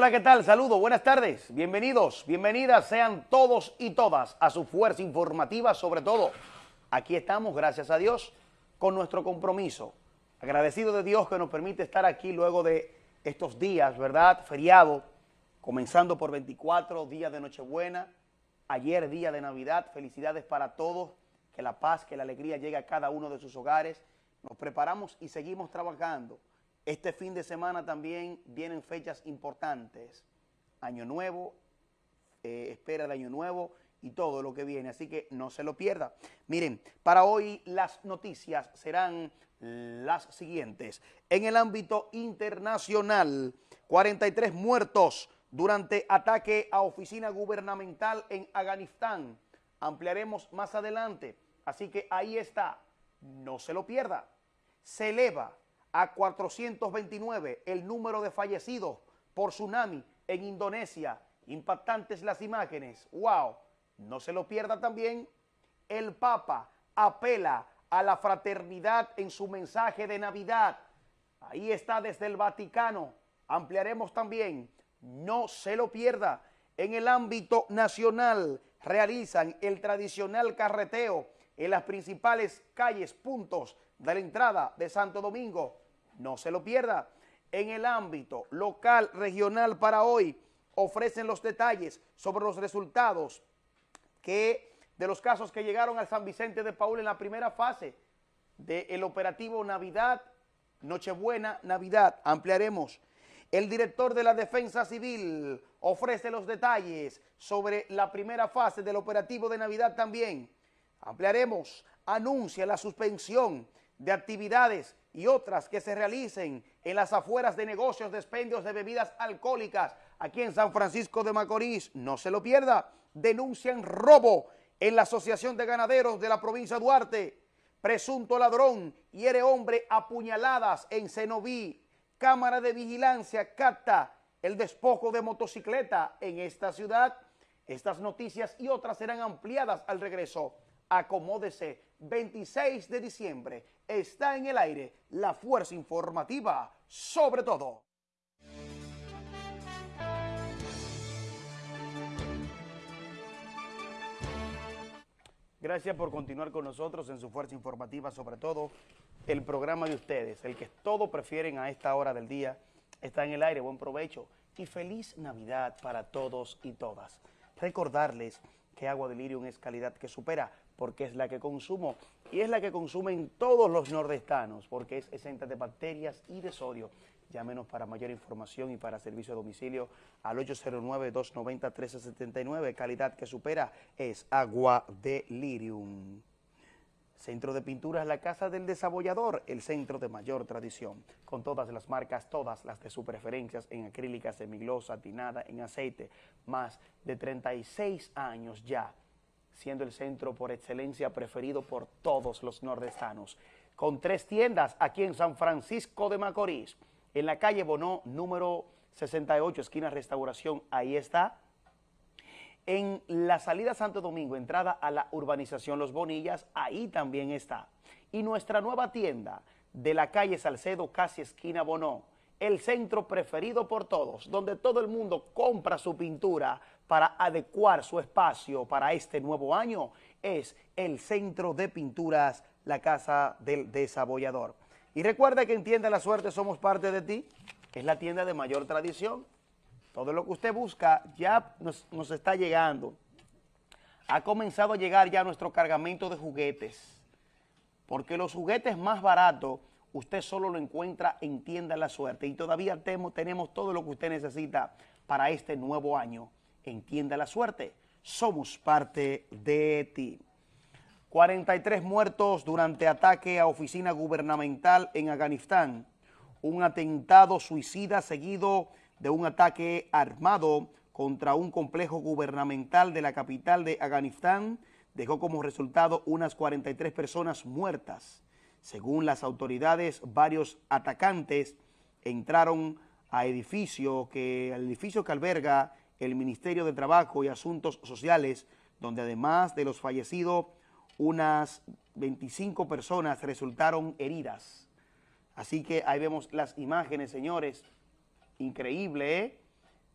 Hola, ¿qué tal? Saludos, buenas tardes, bienvenidos, bienvenidas sean todos y todas a su fuerza informativa, sobre todo. Aquí estamos, gracias a Dios, con nuestro compromiso. Agradecido de Dios que nos permite estar aquí luego de estos días, ¿verdad? Feriado, comenzando por 24 días de Nochebuena, ayer día de Navidad, felicidades para todos, que la paz, que la alegría llegue a cada uno de sus hogares. Nos preparamos y seguimos trabajando. Este fin de semana también vienen fechas importantes, Año Nuevo, eh, espera de Año Nuevo y todo lo que viene, así que no se lo pierda. Miren, para hoy las noticias serán las siguientes. En el ámbito internacional, 43 muertos durante ataque a oficina gubernamental en Afganistán. Ampliaremos más adelante, así que ahí está, no se lo pierda. Se eleva a 429 el número de fallecidos por tsunami en Indonesia. Impactantes las imágenes. ¡Wow! No se lo pierda también. El Papa apela a la fraternidad en su mensaje de Navidad. Ahí está desde el Vaticano. Ampliaremos también. No se lo pierda. En el ámbito nacional realizan el tradicional carreteo en las principales calles, puntos de la entrada de Santo Domingo. No se lo pierda. En el ámbito local, regional para hoy, ofrecen los detalles sobre los resultados que de los casos que llegaron al San Vicente de Paul en la primera fase del operativo Navidad, Nochebuena, Navidad. Ampliaremos. El director de la Defensa Civil ofrece los detalles sobre la primera fase del operativo de Navidad también. Ampliaremos. Anuncia la suspensión de actividades y otras que se realicen en las afueras de negocios de expendios de bebidas alcohólicas aquí en San Francisco de Macorís. No se lo pierda. Denuncian robo en la Asociación de Ganaderos de la provincia de Duarte. Presunto ladrón hiere hombre apuñaladas en Cenoví. Cámara de Vigilancia capta el despojo de motocicleta en esta ciudad. Estas noticias y otras serán ampliadas al regreso. Acomódese 26 de diciembre está en el aire la fuerza informativa sobre todo. Gracias por continuar con nosotros en su fuerza informativa, sobre todo el programa de ustedes, el que todos prefieren a esta hora del día, está en el aire, buen provecho y feliz Navidad para todos y todas. Recordarles que Agua de Lirium es calidad que supera porque es la que consumo y es la que consumen todos los nordestanos porque es exenta de bacterias y de sodio. Llámenos para mayor información y para servicio a domicilio al 809-290-1379. Calidad que supera es Agua de Lirium. Centro de Pinturas La Casa del Desabollador, el centro de mayor tradición, con todas las marcas, todas las de sus preferencias en acrílica, semiglosa, tinada, en aceite, más de 36 años ya siendo el centro por excelencia preferido por todos los nordestanos. Con tres tiendas aquí en San Francisco de Macorís, en la calle Bonó, número 68, esquina Restauración, ahí está. En la salida Santo Domingo, entrada a la urbanización Los Bonillas, ahí también está. Y nuestra nueva tienda de la calle Salcedo, casi esquina Bonó, el centro preferido por todos, donde todo el mundo compra su pintura para adecuar su espacio para este nuevo año, es el Centro de Pinturas La Casa del Desabollador. Y recuerda que en Tienda La Suerte somos parte de ti, es la tienda de mayor tradición. Todo lo que usted busca ya nos, nos está llegando. Ha comenzado a llegar ya nuestro cargamento de juguetes, porque los juguetes más baratos usted solo lo encuentra en Tienda La Suerte y todavía tenemos todo lo que usted necesita para este nuevo año. En Tienda La Suerte, somos parte de ti. 43 muertos durante ataque a oficina gubernamental en Afganistán. Un atentado suicida seguido de un ataque armado contra un complejo gubernamental de la capital de Afganistán dejó como resultado unas 43 personas muertas. Según las autoridades, varios atacantes entraron a edificio que, al edificio que alberga el Ministerio de Trabajo y Asuntos Sociales, donde además de los fallecidos, unas 25 personas resultaron heridas. Así que ahí vemos las imágenes, señores. Increíble, ¿eh?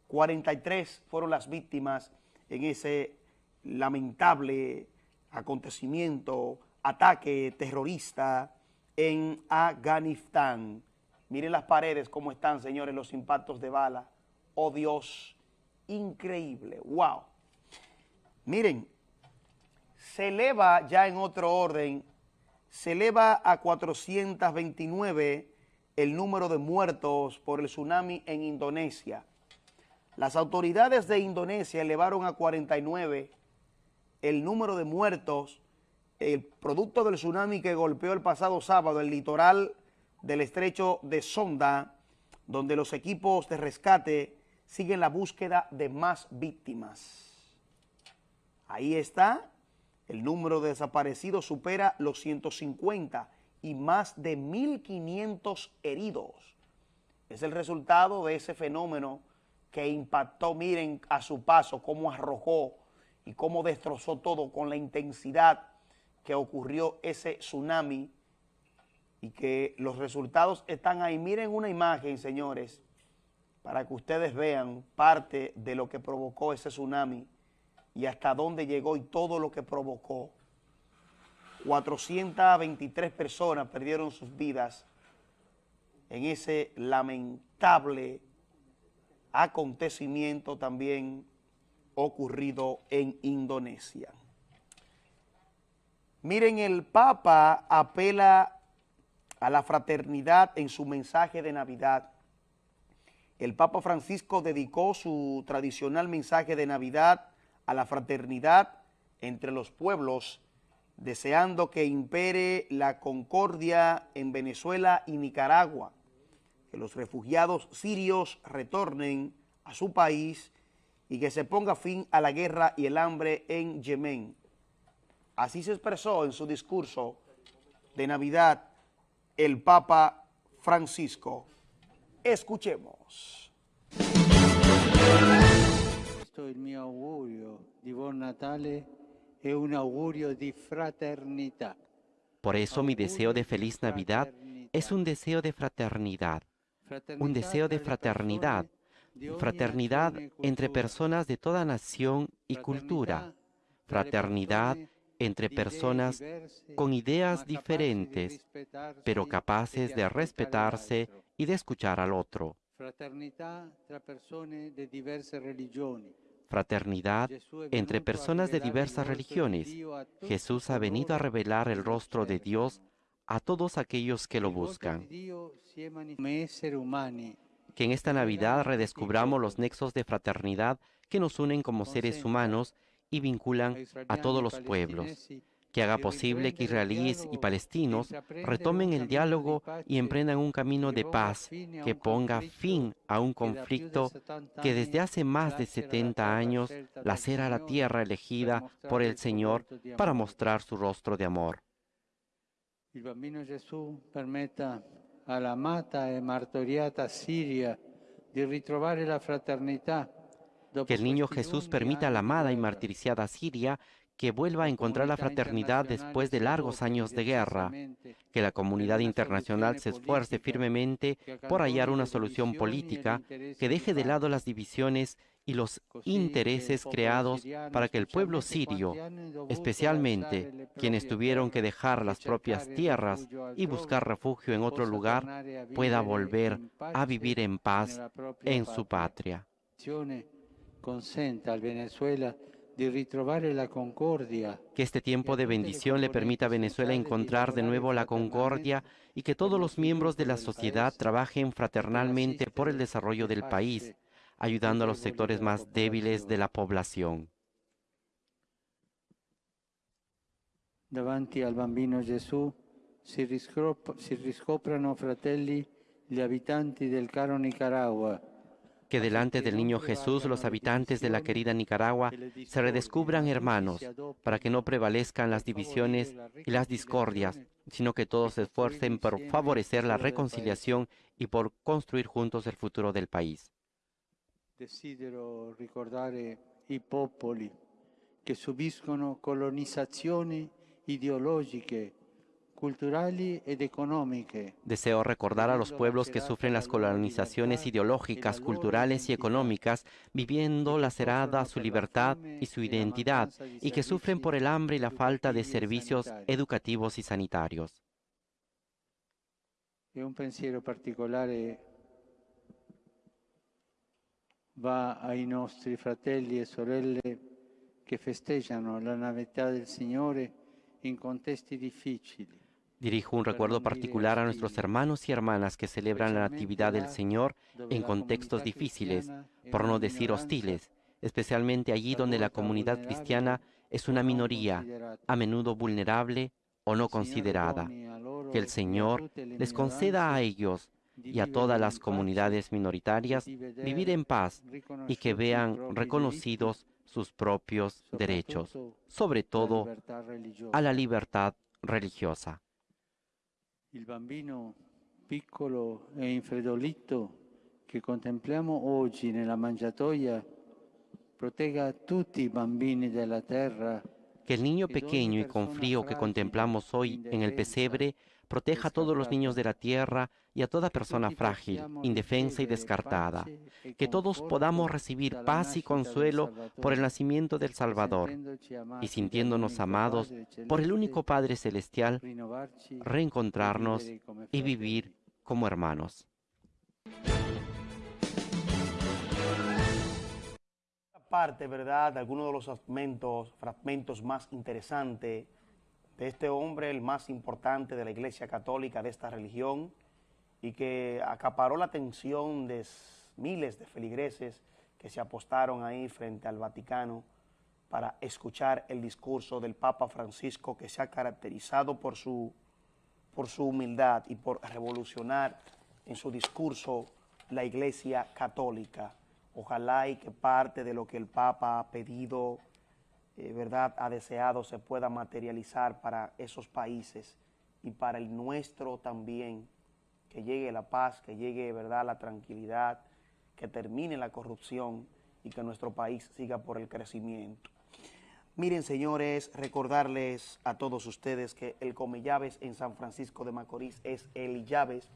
43 fueron las víctimas en ese lamentable acontecimiento, ataque terrorista en Afganistán. Miren las paredes cómo están, señores, los impactos de bala. Oh Dios, increíble, wow. Miren, se eleva ya en otro orden, se eleva a 429 el número de muertos por el tsunami en Indonesia. Las autoridades de Indonesia elevaron a 49 el número de muertos, el producto del tsunami que golpeó el pasado sábado el litoral del estrecho de Sonda, donde los equipos de rescate siguen la búsqueda de más víctimas. Ahí está, el número de desaparecidos supera los 150 y más de 1.500 heridos. Es el resultado de ese fenómeno que impactó, miren a su paso cómo arrojó y cómo destrozó todo con la intensidad que ocurrió ese tsunami y que los resultados están ahí. Miren una imagen, señores, para que ustedes vean parte de lo que provocó ese tsunami y hasta dónde llegó y todo lo que provocó. 423 personas perdieron sus vidas en ese lamentable acontecimiento también ocurrido en Indonesia. Miren, el Papa apela a la fraternidad en su mensaje de Navidad. El Papa Francisco dedicó su tradicional mensaje de Navidad a la fraternidad entre los pueblos, deseando que impere la concordia en Venezuela y Nicaragua, que los refugiados sirios retornen a su país y que se ponga fin a la guerra y el hambre en Yemen. Así se expresó en su discurso de Navidad el Papa Francisco. Escuchemos. Questo è il mio augurio di buon Natale è un augurio di fraternità. Por eso mi deseo de feliz Navidad es un deseo de fraternidad, un deseo de fraternidad, fraternidad entre personas de toda nación y cultura, fraternidad entre personas con ideas diferentes, pero capaces de respetarse y de escuchar al otro. Fraternidad entre personas de diversas religiones. Jesús ha venido a revelar el rostro de Dios a todos aquellos que lo buscan. Que en esta Navidad redescubramos los nexos de fraternidad que nos unen como seres humanos y vinculan a todos los pueblos, que haga posible que israelíes y palestinos retomen el diálogo y emprendan un camino de paz que ponga fin a un conflicto que desde hace más de 70 años lacera la tierra elegida por el Señor para mostrar su rostro de amor. El bambino Jesús permetta alla amata e martoriata Siria di ritrovare la fraternità que el niño Jesús permita a la amada y martirizada Siria que vuelva a encontrar la fraternidad después de largos años de guerra, que la comunidad internacional se esfuerce firmemente por hallar una solución política que deje de lado las divisiones y los intereses creados para que el pueblo sirio, especialmente quienes tuvieron que dejar las propias tierras y buscar refugio en otro lugar, pueda volver a vivir en paz en su patria consenta al Venezuela la concordia. Que este tiempo de bendición le permita a Venezuela encontrar de nuevo la concordia y que todos los miembros de la sociedad trabajen fraternalmente por el desarrollo del país, ayudando a los sectores más débiles de la población. Davanti al bambino Gesù si, riscoprano fratelli gli abitanti del caro Nicaragua que delante del niño Jesús los habitantes de la querida Nicaragua se redescubran hermanos, para que no prevalezcan las divisiones y las discordias, sino que todos se esfuercen por favorecer la reconciliación y por construir juntos el futuro del país. Desidero ricordare i popoli che subiscono colonizzazioni ideologiche. Deseo recordar a los pueblos que sufren las colonizaciones ideológicas, culturales y económicas, viviendo lacerada su libertad y su identidad, y que sufren por el hambre y la falta de servicios educativos y sanitarios. Un pensiero particolare va ai nostri fratelli e sorelle che festeggiano la Navidad del Signore in contesti difficili. Dirijo un recuerdo particular a nuestros hermanos y hermanas que celebran la Natividad del Señor en contextos difíciles, por no decir hostiles, especialmente allí donde la comunidad cristiana es una minoría, a menudo vulnerable o no considerada. Que el Señor les conceda a ellos y a todas las comunidades minoritarias vivir en paz y que vean reconocidos sus propios derechos, sobre todo a la libertad religiosa. Il bambino piccolo e infredolito che contempliamo oggi nella mangiatoia protegga tutti i bambini della terra que el niño pequeño y con frío que contemplamos hoy en el pesebre proteja a todos los niños de la tierra y a toda persona frágil, indefensa y descartada. Que todos podamos recibir paz y consuelo por el nacimiento del Salvador y sintiéndonos amados por el único Padre Celestial, reencontrarnos y vivir como hermanos. parte, ¿verdad?, de algunos de los fragmentos, fragmentos más interesantes este hombre, el más importante de la Iglesia Católica, de esta religión, y que acaparó la atención de miles de feligreses que se apostaron ahí frente al Vaticano para escuchar el discurso del Papa Francisco que se ha caracterizado por su, por su humildad y por revolucionar en su discurso la Iglesia Católica. Ojalá y que parte de lo que el Papa ha pedido, eh, ¿verdad?, ha deseado se pueda materializar para esos países y para el nuestro también, que llegue la paz, que llegue, ¿verdad?, la tranquilidad, que termine la corrupción y que nuestro país siga por el crecimiento. Miren, señores, recordarles a todos ustedes que el Come Llaves en San Francisco de Macorís es el Llaves,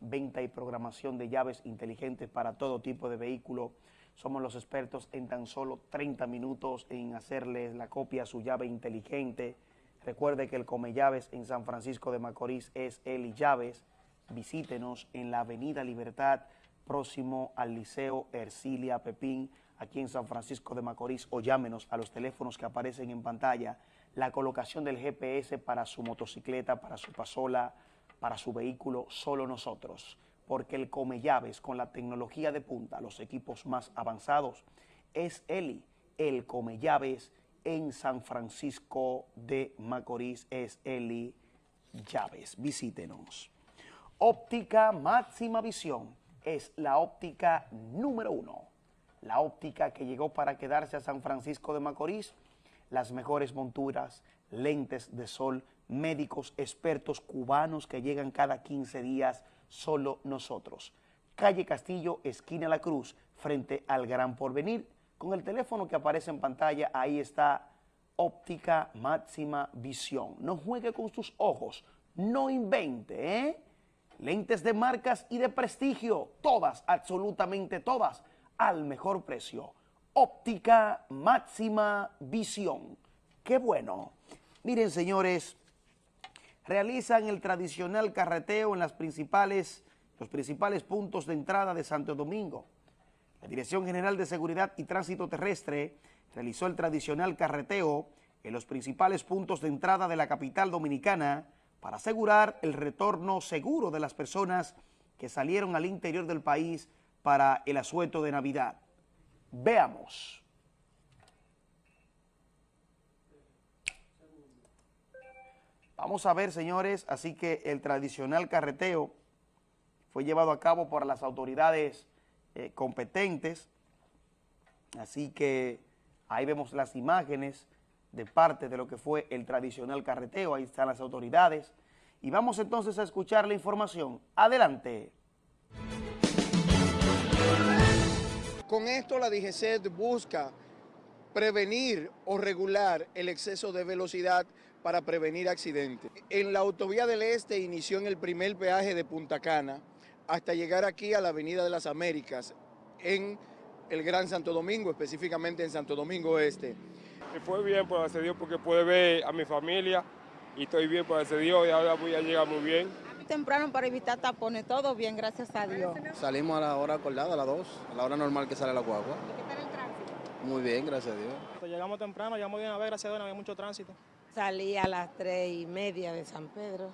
venta y programación de llaves inteligentes para todo tipo de vehículo. Somos los expertos en tan solo 30 minutos en hacerles la copia a su llave inteligente. Recuerde que el Come Llaves en San Francisco de Macorís es El Llaves. Visítenos en la Avenida Libertad, próximo al Liceo Ercilia Pepín, aquí en San Francisco de Macorís, o llámenos a los teléfonos que aparecen en pantalla. La colocación del GPS para su motocicleta, para su pasola, para su vehículo solo nosotros, porque el Come Llaves con la tecnología de punta, los equipos más avanzados, es Eli, el Come Llaves en San Francisco de Macorís, es Eli Llaves. Visítenos. Óptica Máxima Visión es la óptica número uno, la óptica que llegó para quedarse a San Francisco de Macorís, las mejores monturas, lentes de sol, médicos expertos cubanos que llegan cada 15 días, solo nosotros. Calle Castillo, esquina La Cruz, frente al Gran Porvenir. Con el teléfono que aparece en pantalla, ahí está óptica máxima visión. No juegue con sus ojos, no invente, ¿eh? Lentes de marcas y de prestigio, todas, absolutamente todas, al mejor precio. Óptica máxima visión. ¡Qué bueno! Miren, señores, realizan el tradicional carreteo en las principales, los principales puntos de entrada de Santo Domingo. La Dirección General de Seguridad y Tránsito Terrestre realizó el tradicional carreteo en los principales puntos de entrada de la capital dominicana para asegurar el retorno seguro de las personas que salieron al interior del país para el asueto de Navidad. Veamos. Vamos a ver, señores, así que el tradicional carreteo fue llevado a cabo por las autoridades eh, competentes, así que ahí vemos las imágenes de parte de lo que fue el tradicional carreteo, ahí están las autoridades, y vamos entonces a escuchar la información. Adelante. Con esto la DGCET busca prevenir o regular el exceso de velocidad para prevenir accidentes. En la autovía del Este inició en el primer peaje de Punta Cana hasta llegar aquí a la Avenida de las Américas, en el Gran Santo Domingo, específicamente en Santo Domingo Este. Me fue bien, por ese Dios, porque pude ver a mi familia y estoy bien, por ese Dios, y ahora voy a llegar muy bien. Temprano para evitar tapones, todo bien, gracias a Dios. Salimos a la hora acordada, a las 2, a la hora normal que sale la guagua. ¿Qué tal el tránsito? Muy bien, gracias a Dios. Pues llegamos temprano, llegamos bien a ver, gracias a Dios, no había mucho tránsito. Salí a las tres y media de San Pedro.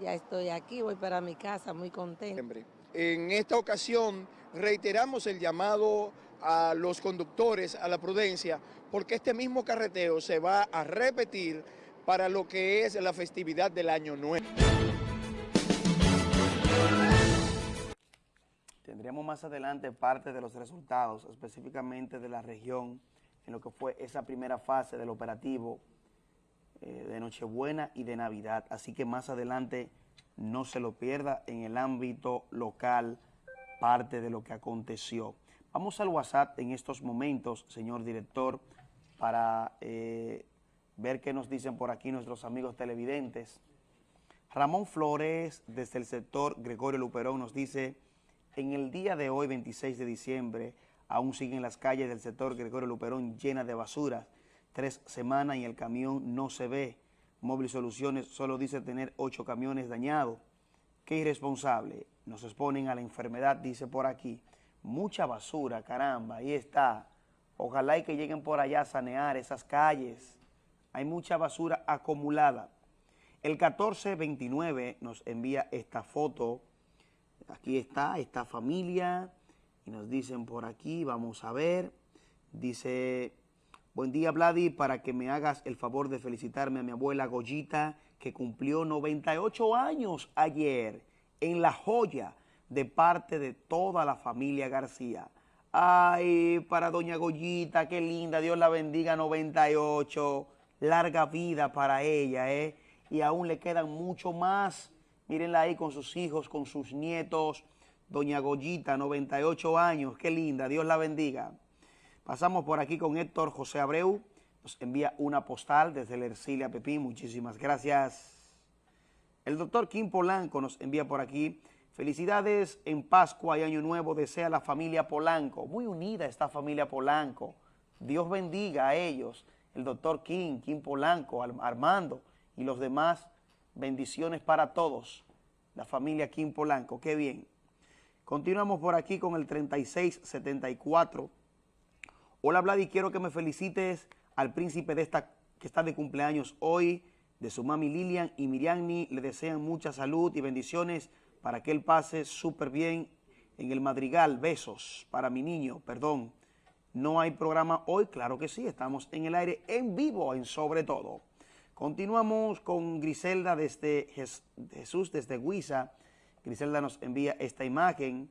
Ya estoy aquí, voy para mi casa, muy contenta. En esta ocasión reiteramos el llamado a los conductores a la prudencia porque este mismo carreteo se va a repetir para lo que es la festividad del Año Nuevo. Tendríamos más adelante parte de los resultados, específicamente de la región, en lo que fue esa primera fase del operativo eh, de Nochebuena y de Navidad. Así que más adelante no se lo pierda en el ámbito local parte de lo que aconteció. Vamos al WhatsApp en estos momentos, señor director, para eh, ver qué nos dicen por aquí nuestros amigos televidentes. Ramón Flores, desde el sector Gregorio Luperón, nos dice, en el día de hoy, 26 de diciembre, aún siguen las calles del sector Gregorio Luperón llenas de basura. Tres semanas y el camión no se ve. Móvil Soluciones solo dice tener ocho camiones dañados. Qué irresponsable. Nos exponen a la enfermedad, dice por aquí. Mucha basura, caramba, ahí está. Ojalá y que lleguen por allá a sanear esas calles. Hay mucha basura acumulada. El 1429 nos envía esta foto. Aquí está, esta familia. Y nos dicen por aquí, vamos a ver. Dice, buen día Vladi, para que me hagas el favor de felicitarme a mi abuela Goyita, que cumplió 98 años ayer en La Joya, de parte de toda la familia García. Ay, para doña Goyita, qué linda, Dios la bendiga, 98, larga vida para ella, ¿eh? Y aún le quedan mucho más. Mírenla ahí con sus hijos, con sus nietos. Doña Goyita, 98 años, qué linda, Dios la bendiga. Pasamos por aquí con Héctor José Abreu, nos envía una postal desde el Ercilia Pepín, muchísimas gracias. El doctor Kim Polanco nos envía por aquí, felicidades en Pascua y Año Nuevo, desea la familia Polanco, muy unida esta familia Polanco, Dios bendiga a ellos, el doctor Kim, Kim Polanco, Armando y los demás, bendiciones para todos, la familia Kim Polanco, qué bien. Continuamos por aquí con el 3674. Hola Vladi, quiero que me felicites al príncipe de esta que está de cumpleaños hoy, de su mami Lilian y Miriamni. Le desean mucha salud y bendiciones para que él pase súper bien en el Madrigal. Besos para mi niño, perdón. ¿No hay programa hoy? Claro que sí, estamos en el aire en vivo en Sobre Todo. Continuamos con Griselda desde Jesús, desde Huiza. Griselda nos envía esta imagen,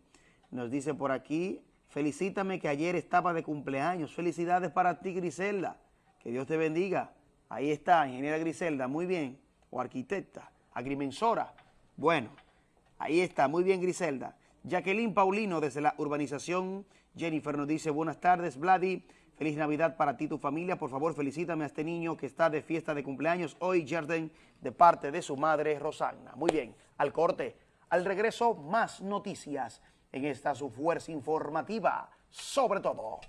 nos dice por aquí, felicítame que ayer estaba de cumpleaños. Felicidades para ti, Griselda. Que Dios te bendiga. Ahí está, ingeniera Griselda, muy bien. O arquitecta, agrimensora. Bueno, ahí está, muy bien, Griselda. Jacqueline Paulino, desde la urbanización Jennifer, nos dice, buenas tardes, Vladi. Feliz Navidad para ti y tu familia. Por favor, felicítame a este niño que está de fiesta de cumpleaños hoy, Jordan, de parte de su madre, Rosanna. Muy bien, al corte. Al regreso, más noticias en esta su fuerza informativa, sobre todo.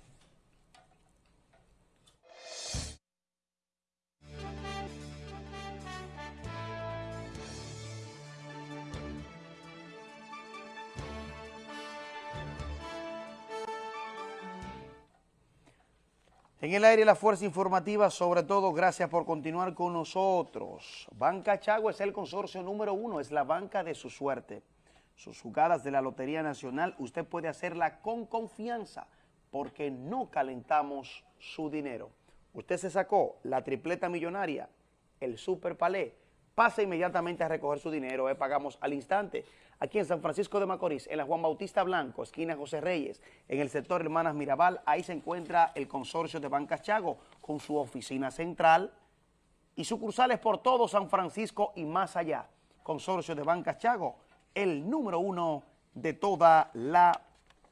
En el aire la fuerza informativa, sobre todo, gracias por continuar con nosotros. Banca Chago es el consorcio número uno, es la banca de su suerte. Sus jugadas de la Lotería Nacional usted puede hacerla con confianza porque no calentamos su dinero. Usted se sacó la tripleta millonaria, el super palé, pasa inmediatamente a recoger su dinero, eh, pagamos al instante. Aquí en San Francisco de Macorís, en la Juan Bautista Blanco, esquina José Reyes, en el sector Hermanas Mirabal, ahí se encuentra el consorcio de Bancas Chago con su oficina central y sucursales por todo San Francisco y más allá. Consorcio de Bancas Chago, el número uno de toda la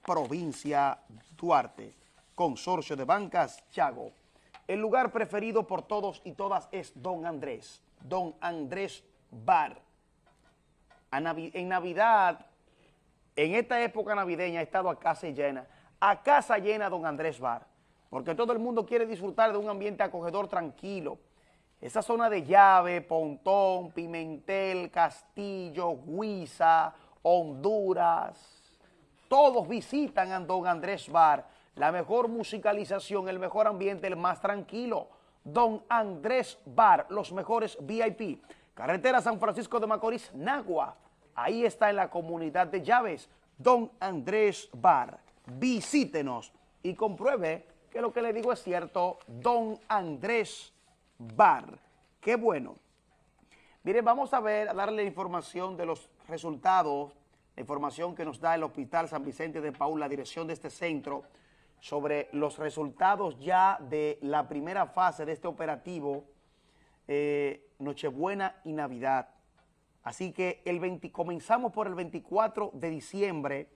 provincia Duarte. Consorcio de Bancas Chago. El lugar preferido por todos y todas es Don Andrés. Don Andrés Bar. En Navidad, en esta época navideña, ha estado a casa llena. A casa llena Don Andrés Bar. Porque todo el mundo quiere disfrutar de un ambiente acogedor tranquilo. Esa zona de llave, Pontón, Pimentel, Castillo, Huiza, Honduras. Todos visitan a Don Andrés Bar. La mejor musicalización, el mejor ambiente, el más tranquilo. Don Andrés Bar, los mejores VIP. Carretera San Francisco de Macorís, Nagua. Ahí está en la comunidad de Llaves. Don Andrés Bar. Visítenos y compruebe que lo que le digo es cierto. Don Andrés Bar. Qué bueno. Miren, vamos a ver, a darle información de los resultados, la información que nos da el Hospital San Vicente de Paul, la dirección de este centro, sobre los resultados ya de la primera fase de este operativo, eh, Nochebuena y Navidad. Así que el 20, comenzamos por el 24 de diciembre,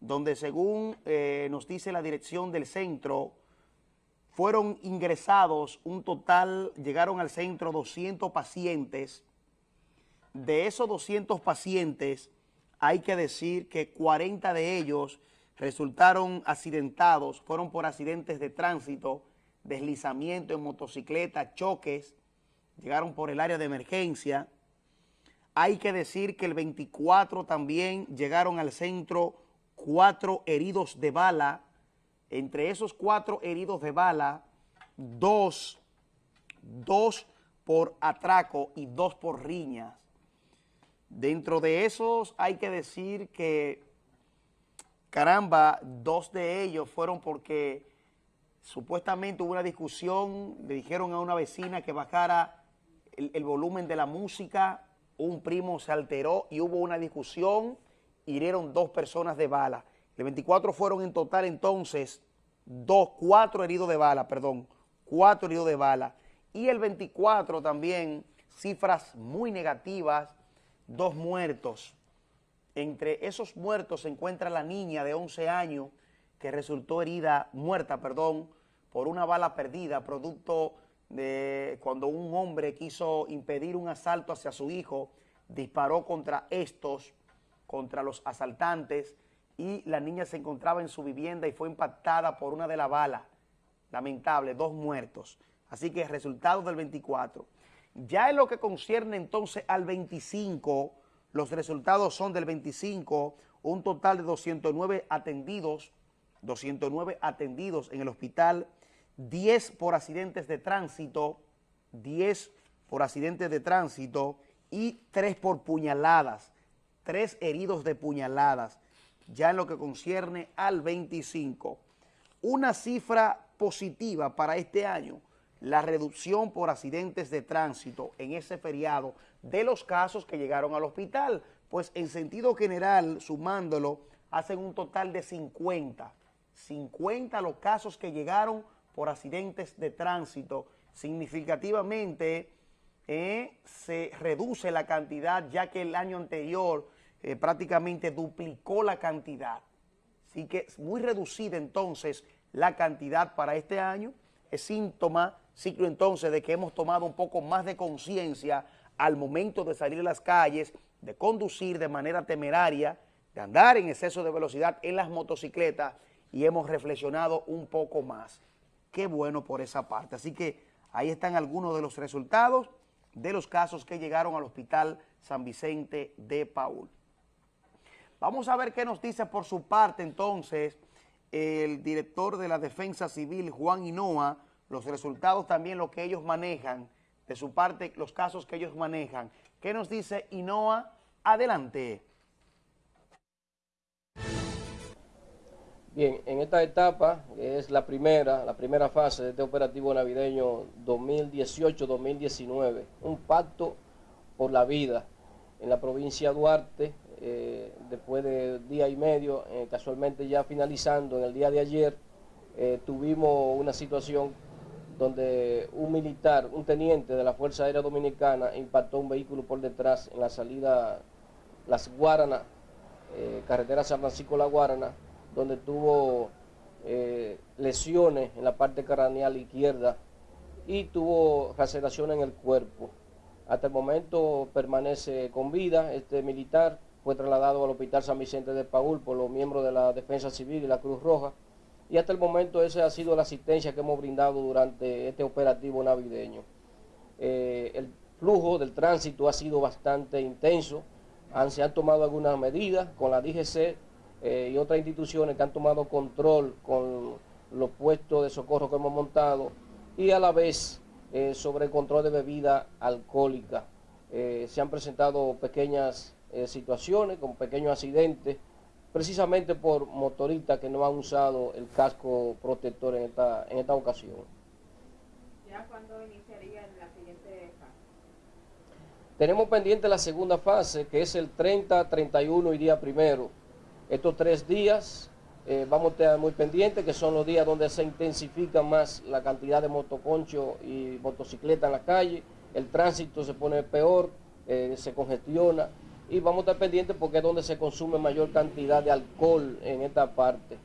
donde según eh, nos dice la dirección del centro, fueron ingresados un total, llegaron al centro 200 pacientes. De esos 200 pacientes, hay que decir que 40 de ellos resultaron accidentados, fueron por accidentes de tránsito, deslizamiento en motocicleta, choques, llegaron por el área de emergencia. Hay que decir que el 24 también llegaron al centro cuatro heridos de bala. Entre esos cuatro heridos de bala, dos, dos por atraco y dos por riñas. Dentro de esos hay que decir que caramba, dos de ellos fueron porque supuestamente hubo una discusión, le dijeron a una vecina que bajara el, volumen de la música, un primo se alteró y hubo una discusión, hirieron dos personas de bala. El 24 fueron en total entonces dos, cuatro heridos de bala, perdón, cuatro heridos de bala. Y el 24 también, cifras muy negativas, dos muertos, entre esos muertos se encuentra la niña de 11 años que resultó herida, muerta, perdón, por una bala perdida, producto de cuando un hombre quiso impedir un asalto hacia su hijo, disparó contra estos, contra los asaltantes, y la niña se encontraba en su vivienda y fue impactada por una de las balas. Lamentable, dos muertos. Así que resultado del 24. Ya en lo que concierne entonces al 25, los resultados son del 25, un total de 209 atendidos, 209 atendidos en el hospital, 10 por accidentes de tránsito, 10 por accidentes de tránsito y 3 por puñaladas, 3 heridos de puñaladas, ya en lo que concierne al 25. Una cifra positiva para este año, la reducción por accidentes de tránsito en ese feriado de los casos que llegaron al hospital, pues en sentido general, sumándolo, hacen un total de 50. 50 los casos que llegaron por accidentes de tránsito. Significativamente eh, se reduce la cantidad, ya que el año anterior eh, prácticamente duplicó la cantidad. Así que es muy reducida entonces la cantidad para este año. Es síntoma, ciclo entonces, de que hemos tomado un poco más de conciencia al momento de salir a las calles, de conducir de manera temeraria, de andar en exceso de velocidad en las motocicletas y hemos reflexionado un poco más. Qué bueno por esa parte. Así que ahí están algunos de los resultados de los casos que llegaron al Hospital San Vicente de Paul. Vamos a ver qué nos dice por su parte entonces el director de la Defensa Civil, Juan Hinoa, los resultados también, lo que ellos manejan de su parte los casos que ellos manejan. ¿Qué nos dice INOA? Adelante. Bien, en esta etapa, es la primera, la primera fase de este operativo navideño 2018-2019, un pacto por la vida en la provincia de Duarte, eh, después de día y medio, eh, casualmente ya finalizando en el día de ayer, eh, tuvimos una situación donde un militar, un teniente de la Fuerza Aérea Dominicana impactó un vehículo por detrás en la salida Las Guaranas, carretera San Francisco-La Guarana, donde tuvo lesiones en la parte craneal izquierda y tuvo laceración en el cuerpo. Hasta el momento permanece con vida. Este militar fue trasladado al Hospital San Vicente de Paul por los miembros de la Defensa Civil y la Cruz Roja. Y hasta el momento esa ha sido la asistencia que hemos brindado durante este operativo navideño. Eh, el flujo del tránsito ha sido bastante intenso. se han tomado algunas medidas con la DGC eh, y otras instituciones que han tomado control con los puestos de socorro que hemos montado y a la vez eh, sobre el control de bebida alcohólica. se han presentado pequeñas eh, situaciones, con pequeños accidentes, precisamente por motoristas que no han usado el casco protector en esta, en esta ocasión. ¿Ya cuándo iniciaría la siguiente fase? Tenemos pendiente la segunda fase, que es el 30, 31 y día primero. Estos tres días eh, vamos a estar muy pendientes, que son los días donde se intensifica más la cantidad de motoconchos y motocicletas en la calle, el tránsito se pone peor, eh, se congestiona, y vamos a estar pendientes porque es donde se consume mayor cantidad de alcohol en esta parte.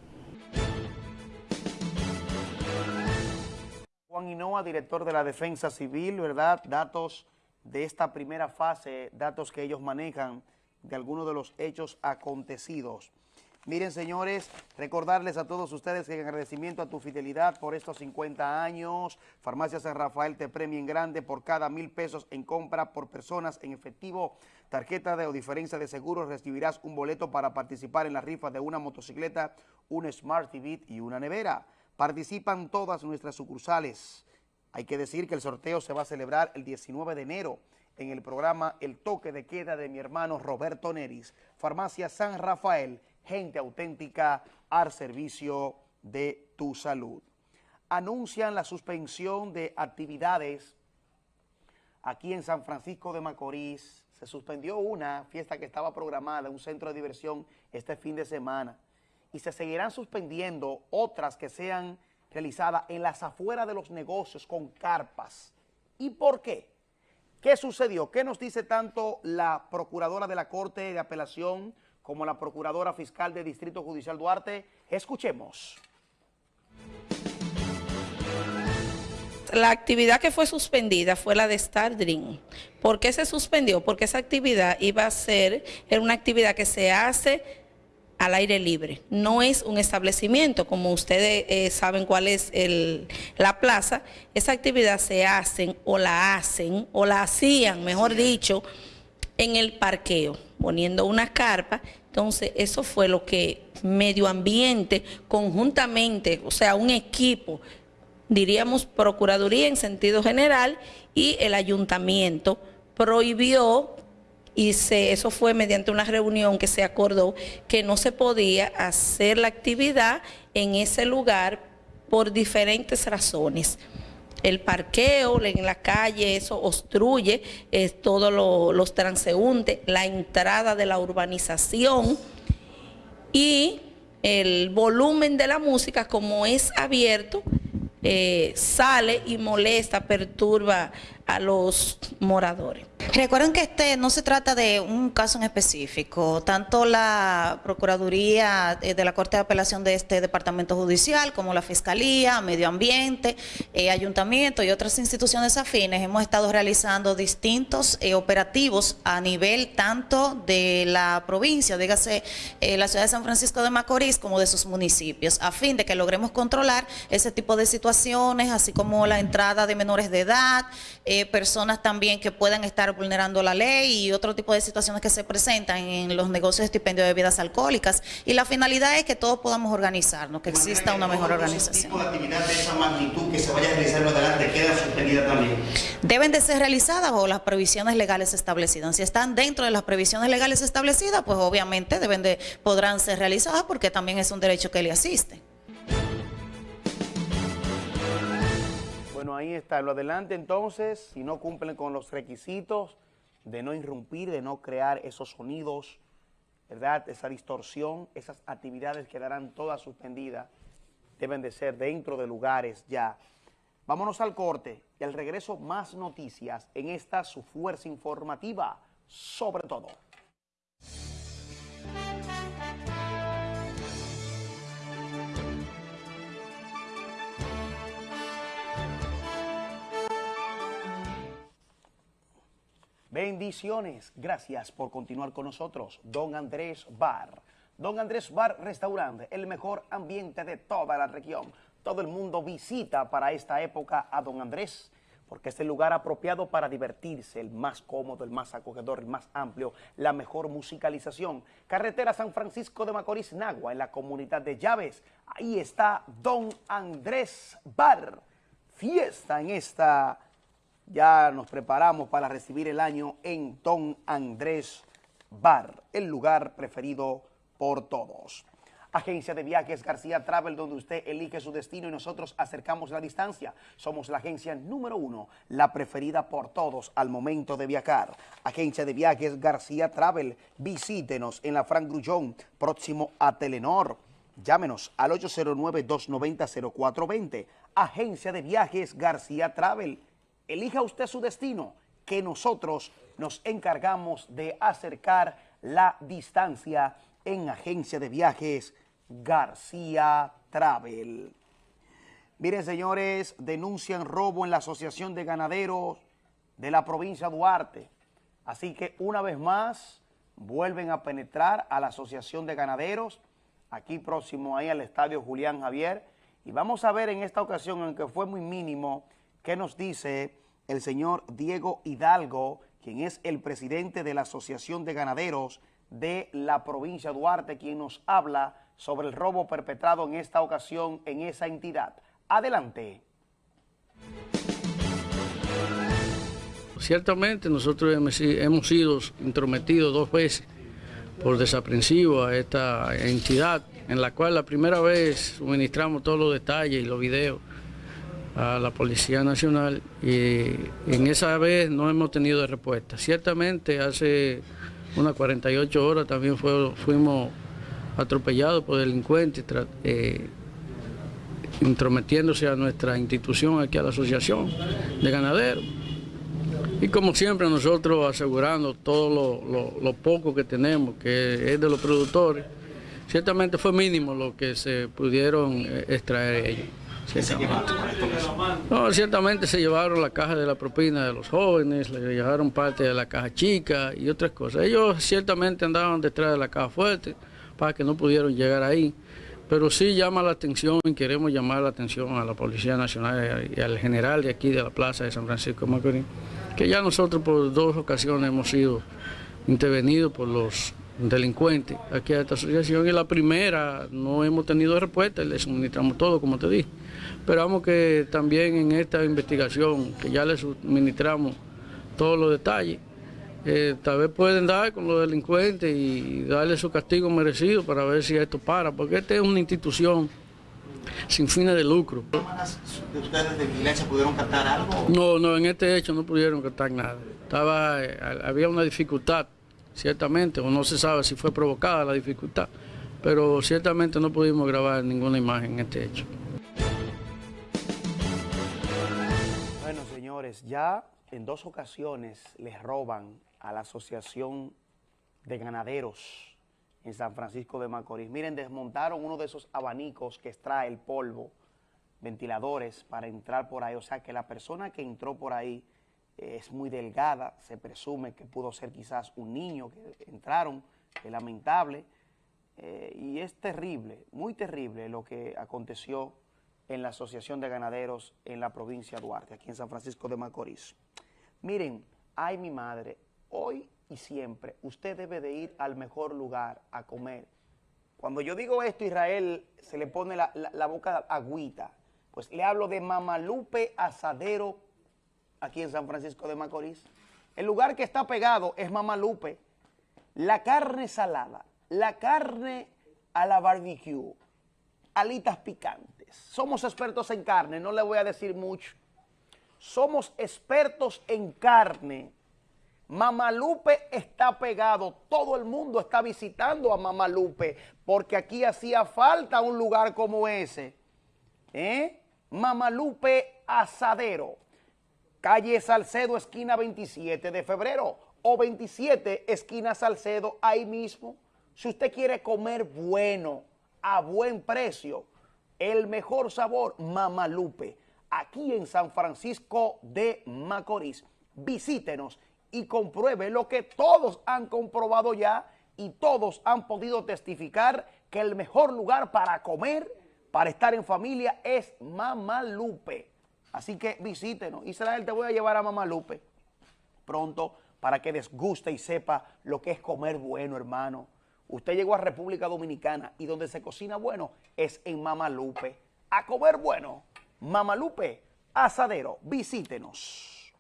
Juan Hinoa, director de la Defensa Civil, ¿verdad? Datos de esta primera fase, datos que ellos manejan de algunos de los hechos acontecidos. Miren, señores, recordarles a todos ustedes que en agradecimiento a tu fidelidad por estos 50 años, Farmacia San Rafael te premia en grande por cada mil pesos en compra por personas en efectivo, tarjeta de o diferencia de seguros, recibirás un boleto para participar en la rifa de una motocicleta, un Smart TV y una nevera. Participan todas nuestras sucursales. Hay que decir que el sorteo se va a celebrar el 19 de enero en el programa El Toque de Queda de mi hermano Roberto Neris, Farmacia San Rafael, gente auténtica al servicio de tu salud. Anuncian la suspensión de actividades aquí en San Francisco de Macorís. Se suspendió una fiesta que estaba programada, un centro de diversión este fin de semana. Y se seguirán suspendiendo otras que sean realizadas en las afueras de los negocios con carpas. ¿Y por qué? ¿Qué sucedió? ¿Qué nos dice tanto la Procuradora de la Corte de Apelación como la Procuradora Fiscal de Distrito Judicial Duarte. Escuchemos. La actividad que fue suspendida fue la de Star Dream. ¿Por qué se suspendió? Porque esa actividad iba a ser, era una actividad que se hace al aire libre. No es un establecimiento, como ustedes eh, saben cuál es la plaza. Esa actividad se hacen o la hacen o la hacían, mejor dicho, en el parqueo, poniendo una carpa. Entonces, eso fue lo que medio ambiente, conjuntamente, o sea, un equipo, diríamos Procuraduría en sentido general, y el ayuntamiento prohibió y se, eso fue mediante una reunión que se acordó que no se podía hacer la actividad en ese lugar por diferentes razones el parqueo en la calle, eso obstruye todos los transeúntes, la entrada de la urbanización y el volumen de la música como es abierto, eh, sale y molesta, perturba a los moradores. Recuerden que este no se trata de un caso en específico. Tanto la Procuraduría eh, de la Corte de Apelación de este Departamento Judicial como la Fiscalía, Medio Ambiente, eh, Ayuntamiento y otras instituciones afines hemos estado realizando distintos eh, operativos a nivel tanto de la provincia, dígase la ciudad de San Francisco de Macorís, como de sus municipios, a fin de que logremos controlar ese tipo de situaciones, así como la entrada de menores de edad, personas también que puedan estar vulnerando la ley y otro tipo de situaciones que se presentan en los negocios de estipendio de bebidas alcohólicas. Y la finalidad es que todos podamos organizarnos, que exista una mejor organización. tipo de actividad de esa magnitud que se vaya a realizar adelante queda suspendida también? Deben de ser realizadas bajo las previsiones legales establecidas. Si están dentro de las previsiones legales establecidas, pues obviamente deben de, podrán ser realizadas porque también es un derecho que le asiste. Bueno, ahí está. Lo adelante entonces, si no cumplen con los requisitos de no irrumpir, de no crear esos sonidos, ¿verdad? Esa distorsión, esas actividades quedarán todas suspendidas. Deben de ser dentro de lugares ya. Vámonos al corte y al regreso más noticias en esta su fuerza informativa, sobre todo. Bendiciones. Gracias por continuar con nosotros. Don Andrés Bar. Don Andrés Bar Restaurante, el mejor ambiente de toda la región. Todo el mundo visita para esta época a Don Andrés porque es el lugar apropiado para divertirse, el más cómodo, el más acogedor, el más amplio, la mejor musicalización. Carretera San Francisco de Macorís, Nagua, en la comunidad de Llaves. Ahí está Don Andrés Bar. Fiesta en esta ya nos preparamos para recibir el año en Don Andrés Bar, el lugar preferido por todos. Agencia de Viajes García Travel, donde usted elige su destino y nosotros acercamos la distancia. Somos la agencia número uno, la preferida por todos al momento de viajar. Agencia de Viajes García Travel, visítenos en la Frank Grullón, próximo a Telenor. Llámenos al 809-290-0420. Agencia de Viajes García Travel elija usted su destino, que nosotros nos encargamos de acercar la distancia en Agencia de Viajes García Travel. Miren, señores, denuncian robo en la Asociación de Ganaderos de la provincia de Duarte. Así que una vez más vuelven a penetrar a la Asociación de Ganaderos, aquí próximo ahí al Estadio Julián Javier. Y vamos a ver en esta ocasión, aunque fue muy mínimo, qué nos dice el señor Diego Hidalgo, quien es el presidente de la Asociación de Ganaderos de la provincia de Duarte, quien nos habla sobre el robo perpetrado en esta ocasión en esa entidad. Adelante. Ciertamente nosotros hemos sido intrometidos dos veces por desaprensivo a esta entidad, en la cual la primera vez suministramos todos los detalles y los videos a la Policía Nacional y en esa vez no hemos tenido respuesta. Ciertamente hace unas 48 horas también fuimos atropellados por delincuentes eh, intrometiéndose a nuestra institución aquí a la Asociación de Ganaderos. Y como siempre nosotros asegurando todo lo, poco que tenemos, que es de los productores, ciertamente fue mínimo lo que se pudieron eh, extraer ellos. No, ciertamente se llevaron la caja de la propina de los jóvenes, le llevaron parte de la caja chica y otras cosas. Ellos ciertamente andaban detrás de la caja fuerte para que no pudieron llegar ahí. Pero sí llama la atención y queremos llamar la atención a la Policía Nacional y al general de aquí de la Plaza de San Francisco de Macorís, que ya nosotros por dos ocasiones hemos sido intervenidos por los delincuentes aquí a esta asociación y la primera no hemos tenido respuesta le suministramos todo, como te dije. Esperamos que también en esta investigación, que ya le suministramos todos los detalles, eh, tal vez pueden dar con los delincuentes y darle su castigo merecido para ver si esto para, porque esta es una institución sin fines de lucro. ustedes de vigilancia pudieron captar algo? No, no, en este hecho no pudieron captar nada. Estaba, eh, había una dificultad ciertamente, o no se sabe si fue provocada la dificultad, pero ciertamente no pudimos grabar ninguna imagen en este hecho. Ya en dos ocasiones les roban a la Asociación de Ganaderos en San Francisco de Macorís. Miren, desmontaron uno de esos abanicos que extrae el polvo, ventiladores para entrar por ahí. O sea que la persona que entró por ahí es muy delgada, se presume que pudo ser quizás un niño que entraron, es lamentable, eh, y es terrible, muy terrible lo que aconteció en la Asociación de Ganaderos en la provincia de Duarte, aquí en San Francisco de Macorís. Miren, ay mi madre, hoy y siempre usted debe de ir al mejor lugar a comer. Cuando yo digo esto, Israel se le pone la, la boca agüita, pues le hablo de Mamalupe Asadero aquí en San Francisco de Macorís. El lugar que está pegado es Mamalupe. La carne salada, la carne a la barbecue, alitas picantes. Somos expertos en carne, no le voy a decir mucho. Somos expertos en carne. Mamalupe está pegado, todo el mundo está visitando a Mamalupe, porque aquí hacía falta un lugar como ese. ¿Eh? Mamalupe Asadero calle Salcedo, esquina 27 de febrero, o 27, esquina Salcedo, ahí mismo. Si usted quiere comer bueno, a buen precio, el mejor sabor, Mamalupe, aquí en San Francisco de Macorís. Visítenos y compruebe lo que todos han comprobado ya y todos han podido testificar que el mejor lugar para comer, para estar en familia es Mamalupe. Así que visítenos. Israel, te voy a llevar a Mamalupe pronto para que desguste y sepa lo que es comer bueno, hermano. Usted llegó a República Dominicana y donde se cocina bueno es en Mamalupe. A comer bueno, Mamalupe, asadero, visítenos.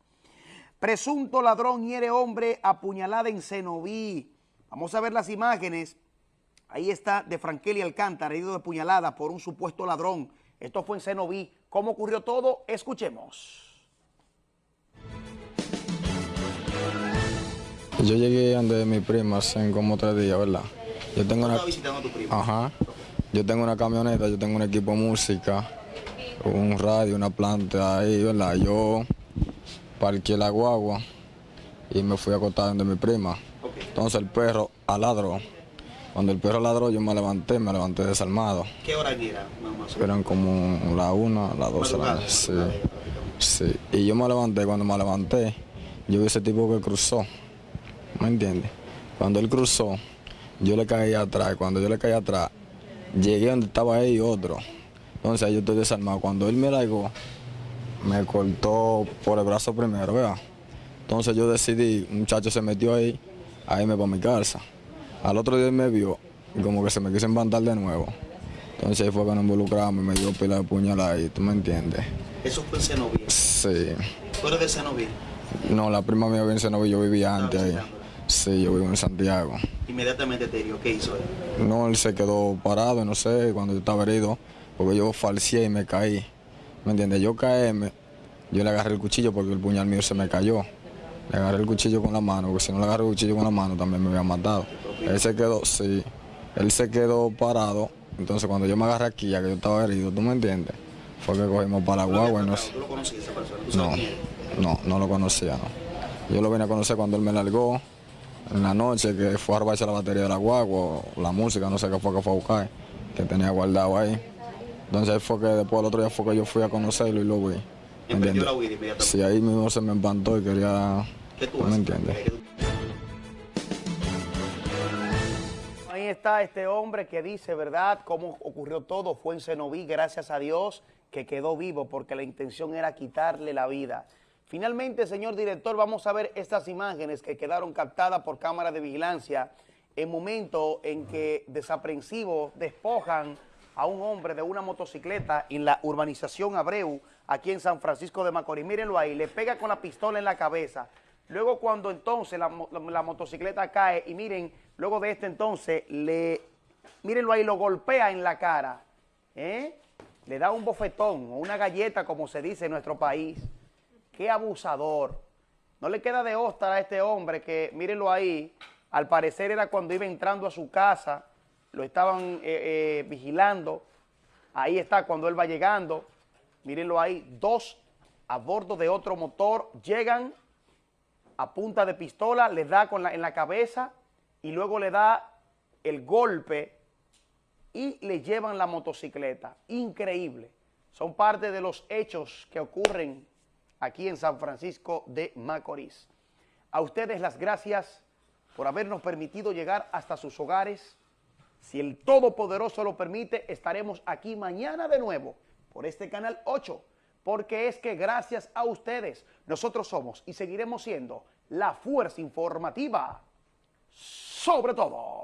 Presunto ladrón hiere hombre apuñalada en Cenoví. Vamos a ver las imágenes. Ahí está de Frankeli Alcántara, herido de puñalada por un supuesto ladrón. Esto fue en Cenoví. ¿Cómo ocurrió todo? Escuchemos. Yo llegué donde mi prima hace como tres días, ¿verdad? Yo tengo una... visitando a tu primo? Ajá. Yo tengo una camioneta, yo tengo un equipo de música, un radio, una planta ahí, ¿verdad? Yo parqué la guagua y me fui a acostar donde mi prima. Entonces el perro aladró. Cuando el perro ladró yo me levanté, me levanté desarmado. ¿Qué hora era, mamá? Eran como la una, las dos. Madrugada. Sí, sí. Y yo me levanté, cuando me levanté, yo vi ese tipo que cruzó. ¿Me entiendes? Cuando él cruzó, yo le caí atrás. Cuando yo le caí atrás, llegué donde estaba él y otro. Entonces ahí yo estoy desarmado. Cuando él me largó, me cortó por el brazo primero, ¿verdad? Entonces yo decidí, un muchacho se metió ahí, a irme para mi casa. Al otro día él me vio y como que se me quiso embantar de nuevo. Entonces ahí fue que nos involucramos y me dio pila de puñalada ahí, ¿tú me entiendes? Eso fue en Cenoví. Sí. ¿Tú eres de Cenoví? No, la prima mía vive en Cenoví, yo vivía antes ahí. Sí, yo vivo en Santiago. Inmediatamente te dio. ¿Qué hizo él? No, él se quedó parado, no sé, cuando yo estaba herido, porque yo falseé y me caí. ¿Me entiendes? Yo caí, yo le agarré el cuchillo porque el puñal mío se me cayó. Le agarré el cuchillo con la mano, porque si no le agarré el cuchillo con la mano también me había matado. Él se quedó, sí, él se quedó parado. Entonces cuando yo me agarré aquí, ya que yo estaba herido, ¿tú me entiendes? Fue que cogimos para la guagua y no sé. ¿Tú lo conocías esa persona? ¿Tú No, quién no, no lo conocía, no. Yo lo vine a conocer cuando él me largó, en la noche, que fue a robarse la batería de la guagua, o la música, no sé qué fue que fue a buscar, que tenía guardado ahí. Entonces ahí fue que después el otro día fue que yo fui a conocerlo y lo vi. ¿me entiendes? Sí, ahí mismo se me espantó y quería... ¿Qué tú ¿Me entiendes? Ahí está este hombre que dice, ¿verdad?, cómo ocurrió todo. Fue en Cenoví, gracias a Dios, que quedó vivo, porque la intención era quitarle la vida. Finalmente, señor director, vamos a ver estas imágenes que quedaron captadas por cámara de vigilancia en momento en que desaprensivos despojan a un hombre de una motocicleta en la urbanización Abreu, aquí en San Francisco de Macorís. Mírenlo ahí, le pega con la pistola en la cabeza. Luego cuando entonces la, mo- la motocicleta cae y miren, luego de este entonces, le, mírenlo ahí, lo golpea en la cara. ¿eh? Le da un bofetón o una galleta, como se dice en nuestro país. Qué abusador. No le queda de otra a este hombre que, mírenlo ahí, al parecer era cuando iba entrando a su casa, lo estaban eh, eh, vigilando. Ahí está cuando él va llegando. Mírenlo ahí, dos a bordo de otro motor llegan a punta de pistola, le da con la, en la cabeza y luego le da el golpe y le llevan la motocicleta. Increíble. Son parte de los hechos que ocurren aquí en San Francisco de Macorís. A ustedes las gracias por habernos permitido llegar hasta sus hogares. Si el Todopoderoso lo permite, estaremos aquí mañana de nuevo por este canal 8, porque es que gracias a ustedes nosotros somos y seguiremos siendo la fuerza informativa sobre todo.